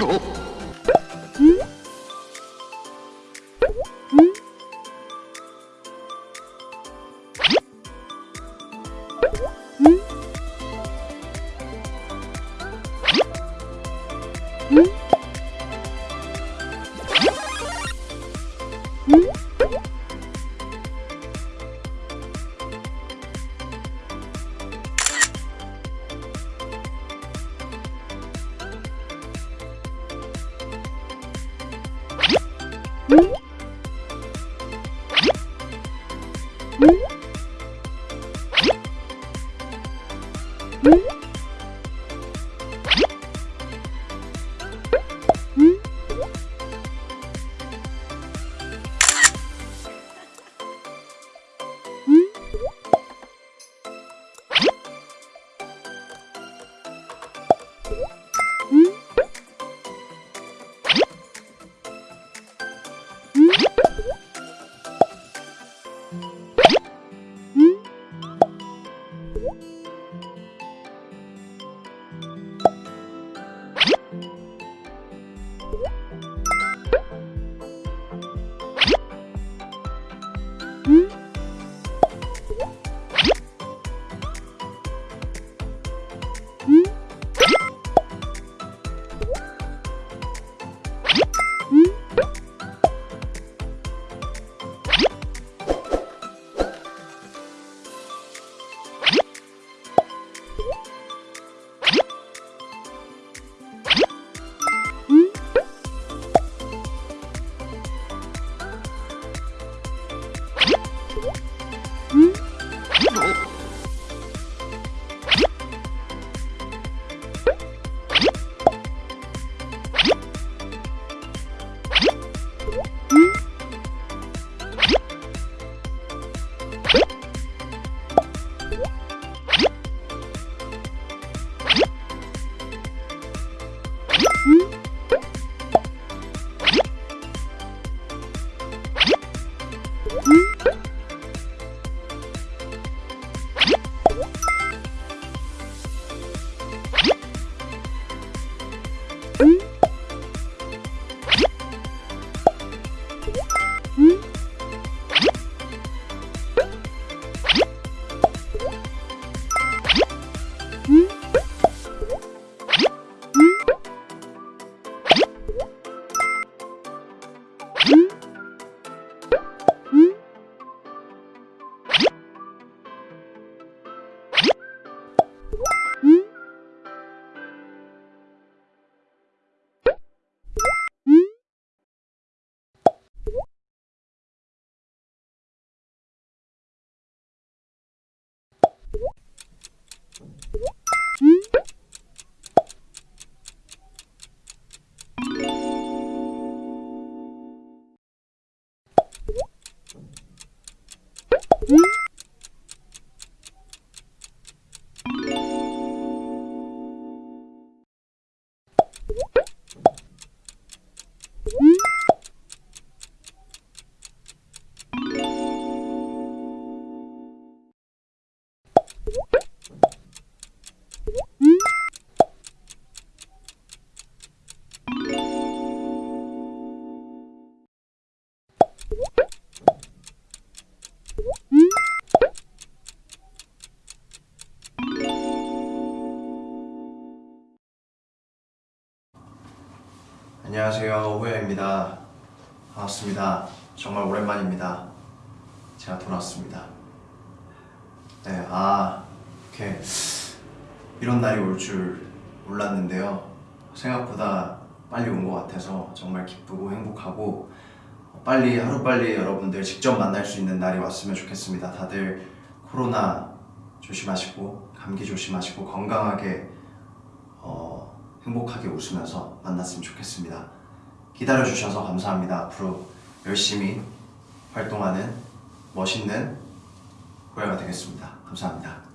어? 응? 안녕하세요. 호야입니다. 반갑습니다. 정말 오랜만입니다. 제가 돌아왔습니다. 네아 이렇게 이런 날이 올 줄 몰랐는데요. 생각보다 빨리 온 것 같아서 정말 기쁘고 행복하고 빨리 하루빨리 여러분들 직접 만날 수 있는 날이 왔으면 좋겠습니다. 다들 코로나 조심하시고 감기 조심하시고 건강하게 어, 행복하게 웃으면서 만났으면 좋겠습니다. 기다려주셔서 감사합니다. 앞으로 열심히 활동하는 멋있는 호야가 되겠습니다. 감사합니다.